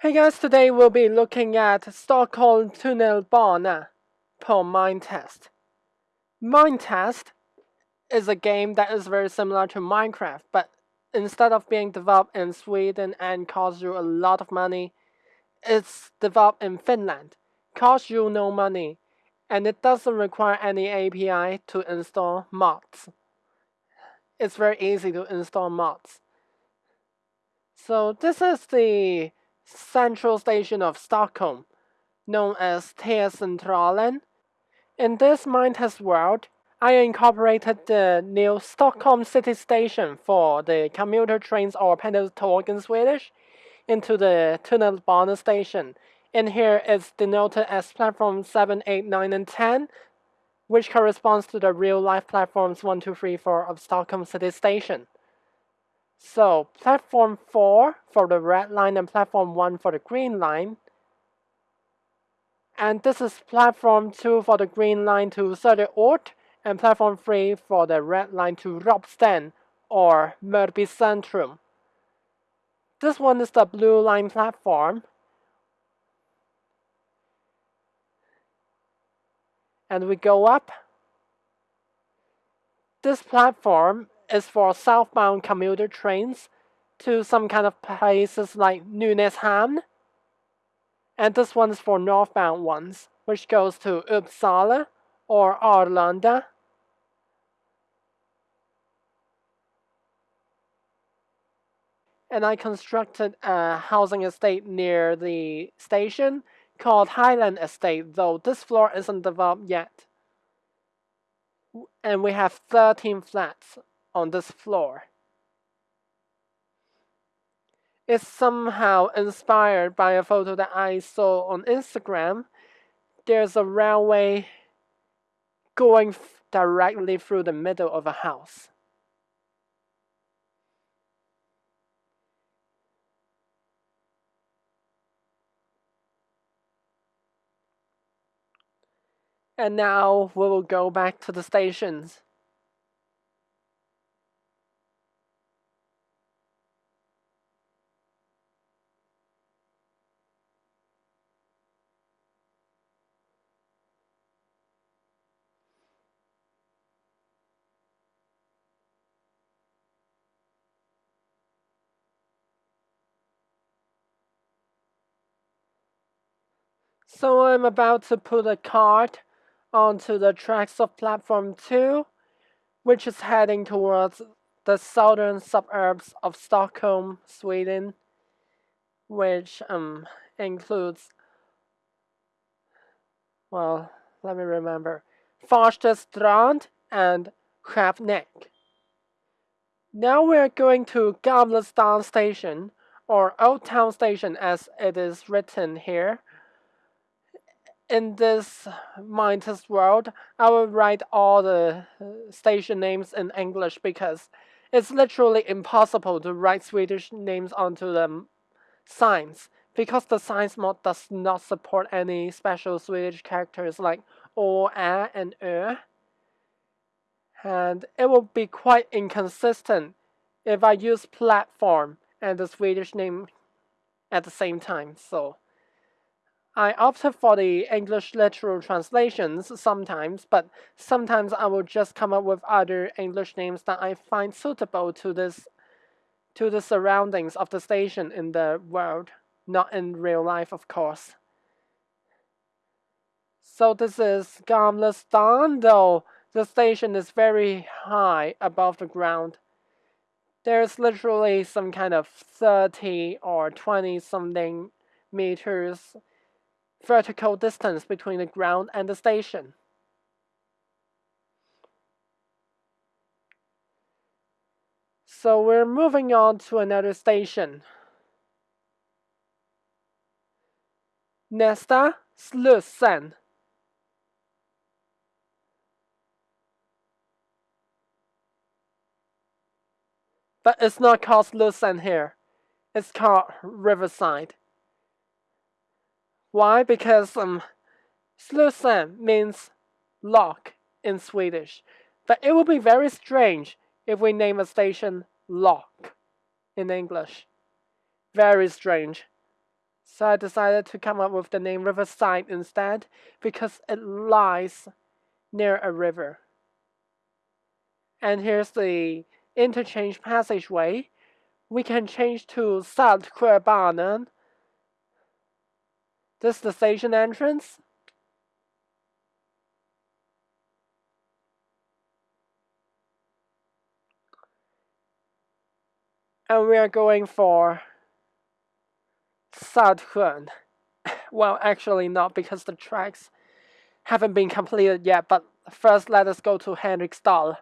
Hey guys, today we'll be looking at Stockholm Tunnel Tunnelbana per Minetest. Minetest is a game that is very similar to Minecraft, but instead of being developed in Sweden and cost you a lot of money, it's developed in Finland, costs you no money, and it doesn't require any API to install mods. It's very easy to install mods. So this is the central station of Stockholm, known as T-centralen. In this Minetest world, I incorporated the new Stockholm City Station for the commuter trains or pendeltåg in Swedish into the Tunnelbana station. In here it's denoted as platform 7, 8, 9, and 10, which corresponds to the real-life platforms 1, 2, 3, 4 of Stockholm City Station. So platform 4 for the red line and platform 1 for the green line. And this is platform 2 for the green line to Söderort and platform 3 for the red line to Ropsten or Mörby Centrum. This one is the blue line platform. And we go up. This platform is for southbound commuter trains to some kind of places like Nynäshamn. And this one is for northbound ones, which goes to Uppsala or Arlanda. And I constructed a housing estate near the station called Highland Estate, though this floor isn't developed yet. And we have 13 flats on this floor. It's somehow inspired by a photo that I saw on Instagram. There's a railway going directly through the middle of a house. And now we will go back to the stations. So I'm about to put a cart onto the tracks of platform 2, which is heading towards the southern suburbs of Stockholm, Sweden, which um, includes, well, let me remember, Farstastrand and Skarpnäck. Now we're going to Gamla stan Station, or Old Town Station as it is written here in this Minetest world, I will write all the uh, station names in English because it's literally impossible to write Swedish names onto the signs because the signs mod does not support any special Swedish characters like o, a, and ö. And it will be quite inconsistent if I use platform and the Swedish name at the same time. So I opt for the English literal translations sometimes, but sometimes I will just come up with other English names that I find suitable to this to the surroundings of the station in the world, not in real life, of course. So this is Gamla stan, though the station is very high above the ground. There's literally some kind of 30 or 20 something meters vertical distance between the ground and the station. So we're moving on to another station. Nästa Slussen. But it's not called Slussen here. It's called Riverside. Why? Because um, Slussen means lock in Swedish. But it would be very strange if we name a station lock in English. Very strange. So I decided to come up with the name Riverside instead because it lies near a river. And here's the interchange passageway. We can change to Saltsjöbanan. This is the station entrance. And we are going for Saltsjön. well, actually not because the tracks haven't been completed yet, but first let us go to Henriksdal.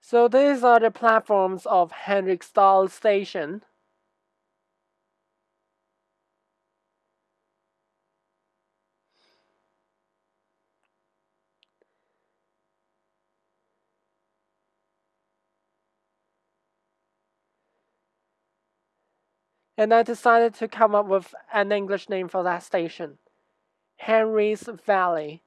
So these are the platforms of Henriksdal station. And I decided to come up with an English name for that station Henry's Valley.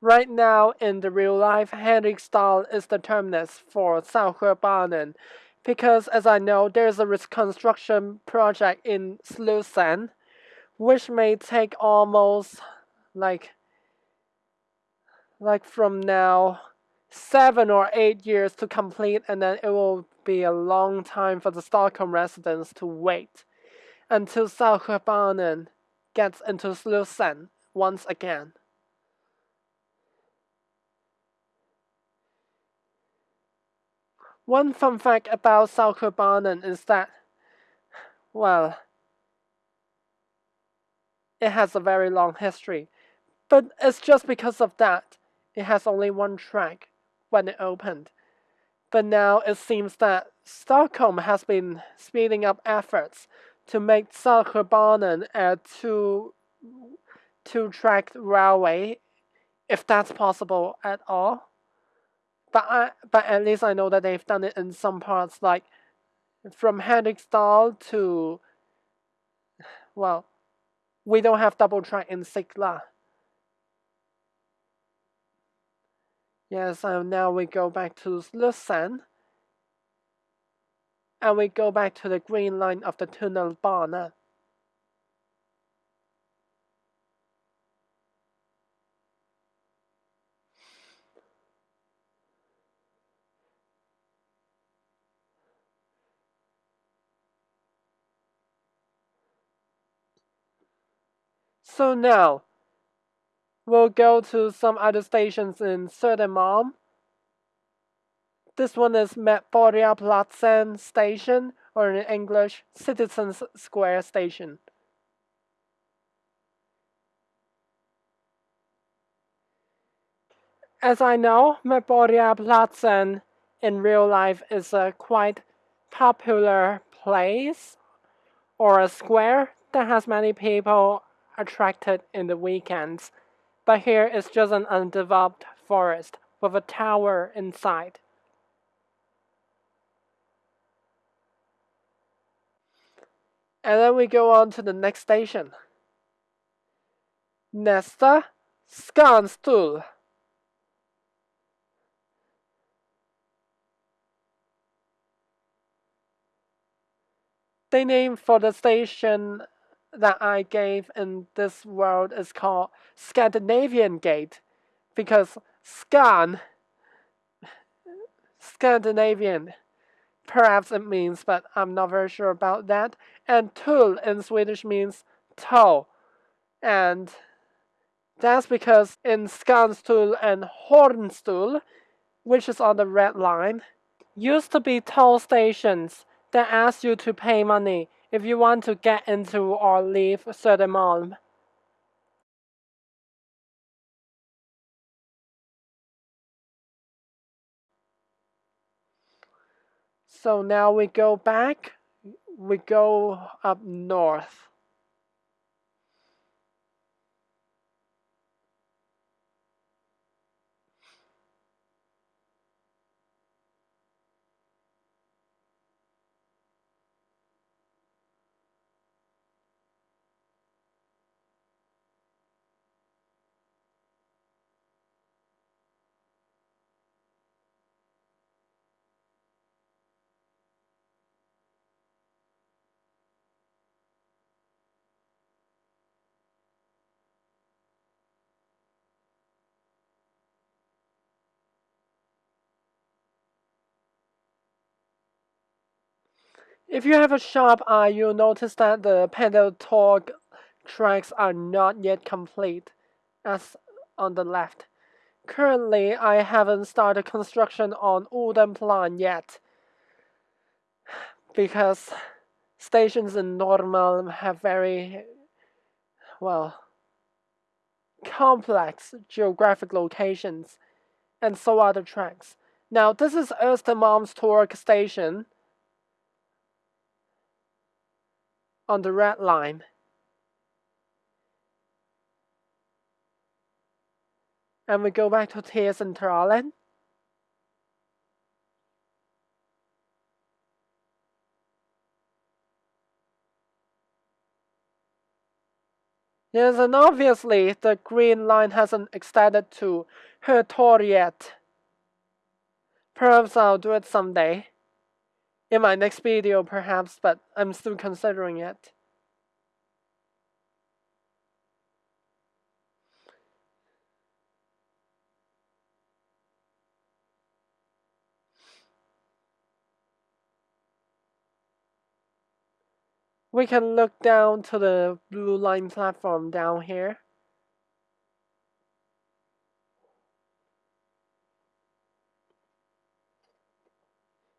Right now, in the real life, Henriksdal is the terminus for Saltsjöbanan because, as I know, there's a reconstruction project in Slussen which may take almost like like from now seven or eight years to complete and then it will be a long time for the Stockholm residents to wait until Saltsjöbanan gets into Slussen once again. One fun fact about Saltsjöbanan is that, well, it has a very long history. But it's just because of that it has only one track when it opened. But now it seems that Stockholm has been speeding up efforts to make Saltsjöbanan a two two track railway, if that's possible at all. But I, but at least I know that they've done it in some parts, like from Henriksdal to well, we don't have double track in Sickla. Yes, and now we go back to Slussen. And we go back to the green line of the tunnel tunnelbana. So now, We'll go to some other stations in Södermalm. This one is Medborgarplatsen Station, or in English, Citizens Square Station. As I know, Medborgarplatsen in real life is a quite popular place or a square that has many people attracted in the weekends but here it's just an undeveloped forest with a tower inside. And then we go on to the next station. Nesta Skanstull. The name for the station that I gave in this world is called Scandinavian Gate because Scan, Scandinavian, perhaps it means, but I'm not very sure about that. And Tull in Swedish means toe. And that's because in Skanstull and Hornstull, which is on the red line, used to be toll stations that asked you to pay money if you want to get into or leave Södermalm. So now we go back, we go up north. If you have a sharp eye, you'll notice that the pendeltåg tracks are not yet complete, as on the left. Currently, I haven't started construction on Odenplan yet, because stations in Norrmalm have very, well, complex geographic locations, and so are the tracks. Now, this is Östermalmstorg station on the red line. And we go back to T-Centralen. Yes, and obviously the green line hasn't extended to Hötorget yet. Perhaps I'll do it someday. In my next video, perhaps, but I'm still considering it. We can look down to the blue line platform down here.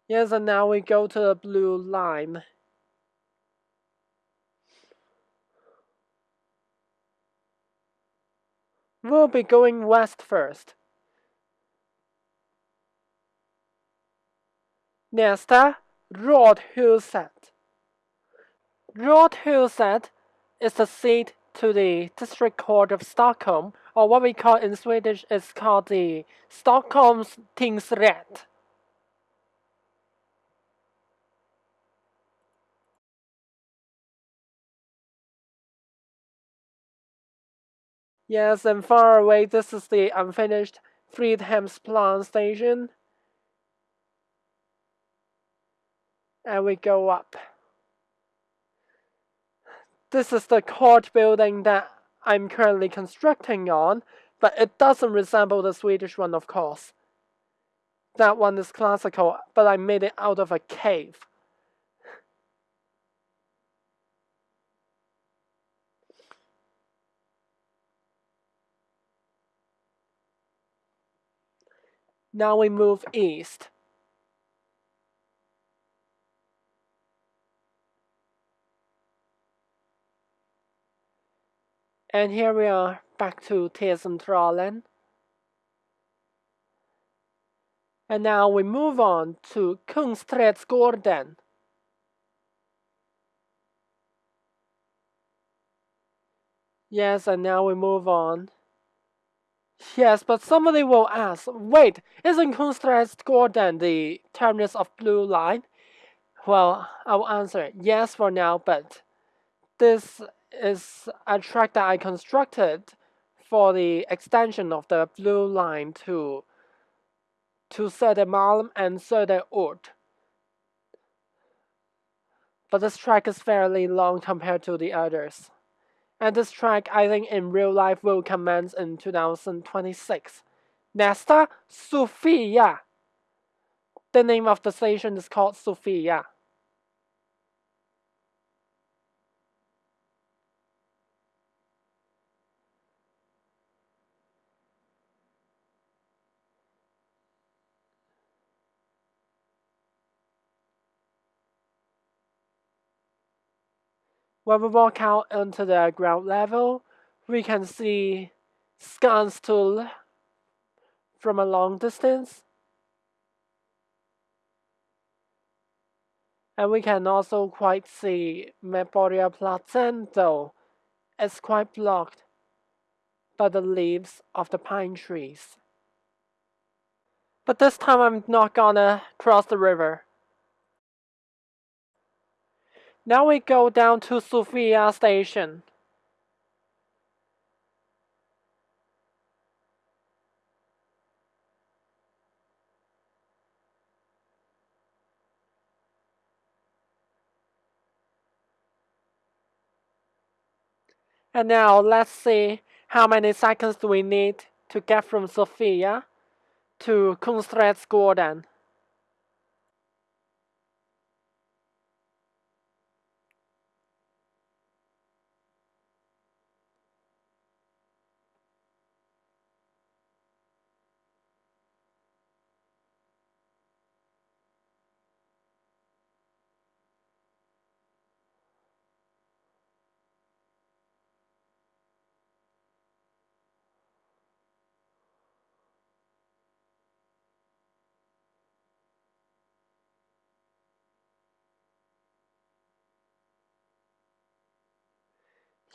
Yes, and now we go to the blue line. We'll be going west first. Nästa, Rådhuset. Rådhuset is the seat to the District Court of Stockholm, or what we call in Swedish is called the Stockholm's Tingsrätt. Yes, and far away, this is the unfinished Fridhemsplan station. And we go up. This is the court building that I'm currently constructing on, but it doesn't resemble the Swedish one, of course. That one is classical, but I made it out of a cave. Now we move east. And here we are back to T-Centralen. And now we move on to Kungsträdgården. Yes, and now we move on Yes, but somebody will ask, wait, isn't Kungsträdgården the terminus of Blue Line? Well, I will answer yes for now, but this is a track that I constructed for the extension of the Blue Line to to Södermalm and Söderort. But this track is fairly long compared to the others. And this track, I think, in real life will commence in 2026. Nesta Sofia. The name of the station is called Sofia. When we walk out onto the ground level, we can see Skanstull from a long distance. And we can also quite see Medborgarplatsen though it's quite blocked by the leaves of the pine trees. But this time I'm not gonna cross the river. Now we go down to Sofia station. And now let's see how many seconds do we need to get from Sofia to Kungsträdgården.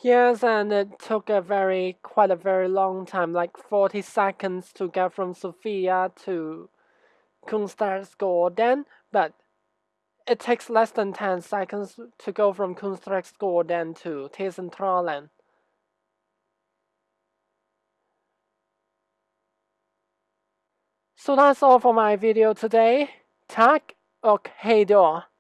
Yes, and it took a very, quite a very long time, like 40 seconds to get from Sofia to Kungsträdgården, but it takes less than 10 seconds to go from Kungsträdgården to T-centralen. So that's all for my video today. Tack och hejdå!